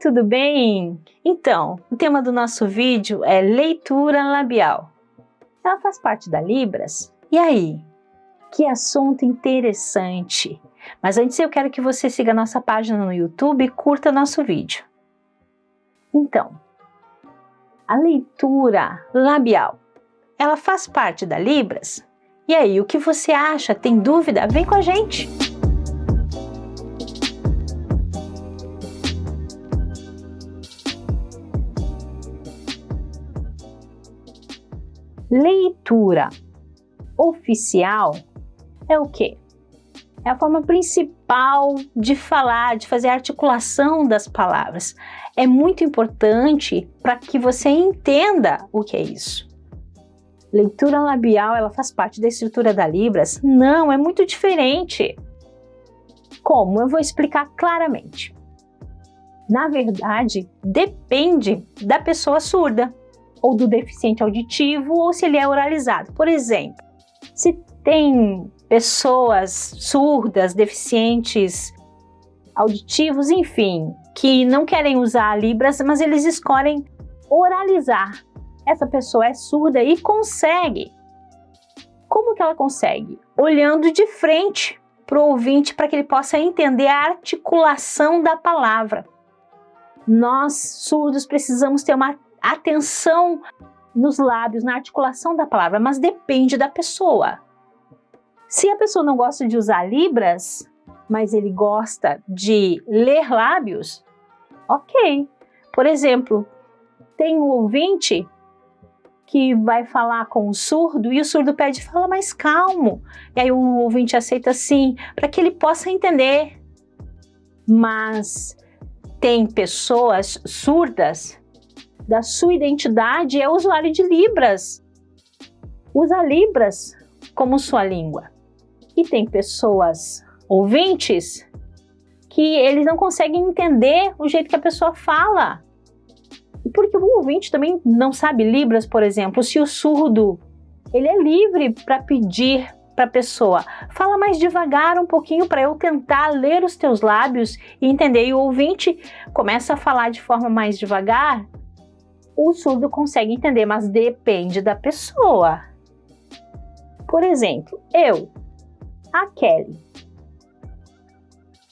Tudo bem? Então, o tema do nosso vídeo é leitura labial. Ela faz parte da Libras? E aí? Que assunto interessante! Mas antes eu quero que você siga nossa página no YouTube e curta nosso vídeo. Então, a leitura labial, ela faz parte da Libras? E aí, o que você acha? Tem dúvida? Vem com a gente! Leitura oficial é o quê? É a forma principal de falar, de fazer a articulação das palavras. É muito importante para que você entenda o que é isso. Leitura labial, ela faz parte da estrutura da Libras? Não, é muito diferente. Como? Eu vou explicar claramente. Na verdade, depende da pessoa surda ou do deficiente auditivo ou se ele é oralizado. Por exemplo, se tem pessoas surdas, deficientes auditivos, enfim, que não querem usar Libras, mas eles escolhem oralizar. Essa pessoa é surda e consegue. Como que ela consegue? Olhando de frente para o ouvinte para que ele possa entender a articulação da palavra. Nós, surdos, precisamos ter uma atenção nos lábios, na articulação da palavra, mas depende da pessoa. Se a pessoa não gosta de usar libras, mas ele gosta de ler lábios, ok. Por exemplo, tem um ouvinte que vai falar com o surdo e o surdo pede, fala mais calmo. E aí o ouvinte aceita sim, para que ele possa entender. Mas tem pessoas surdas da sua identidade é usuário de Libras. Usa Libras como sua língua. E tem pessoas ouvintes que eles não conseguem entender o jeito que a pessoa fala. Porque o ouvinte também não sabe Libras, por exemplo, se o surdo ele é livre para pedir para a pessoa, fala mais devagar um pouquinho para eu tentar ler os teus lábios e entender. E o ouvinte começa a falar de forma mais devagar o surdo consegue entender, mas depende da pessoa. Por exemplo, eu, a Kelly.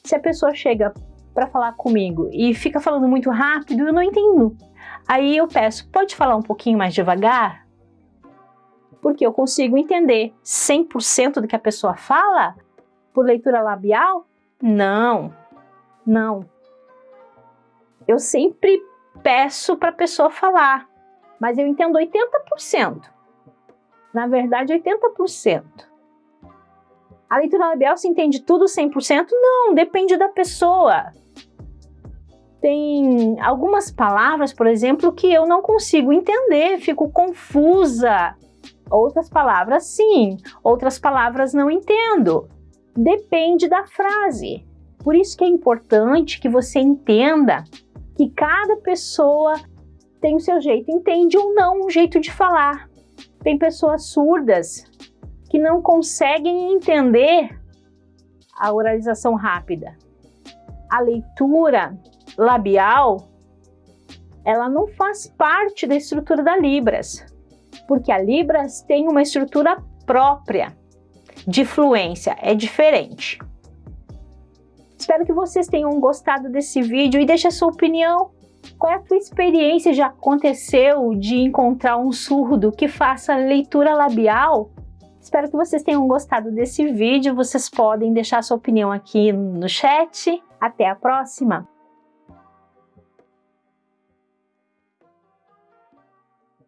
Se a pessoa chega para falar comigo e fica falando muito rápido, eu não entendo. Aí eu peço, pode falar um pouquinho mais devagar? Porque eu consigo entender 100% do que a pessoa fala por leitura labial? Não, não. Eu sempre peço para a pessoa falar, mas eu entendo 80%. Na verdade, 80%. A leitura labial se entende tudo 100%? Não, depende da pessoa. Tem algumas palavras, por exemplo, que eu não consigo entender, fico confusa. Outras palavras, sim. Outras palavras, não entendo. Depende da frase. Por isso que é importante que você entenda que cada pessoa tem o seu jeito, entende ou não o jeito de falar. Tem pessoas surdas que não conseguem entender a oralização rápida. A leitura labial, ela não faz parte da estrutura da Libras, porque a Libras tem uma estrutura própria de fluência, é diferente. Espero que vocês tenham gostado desse vídeo e deixe a sua opinião. Qual é a tua experiência? Já aconteceu de encontrar um surdo que faça leitura labial? Espero que vocês tenham gostado desse vídeo. Vocês podem deixar sua opinião aqui no chat. Até a próxima!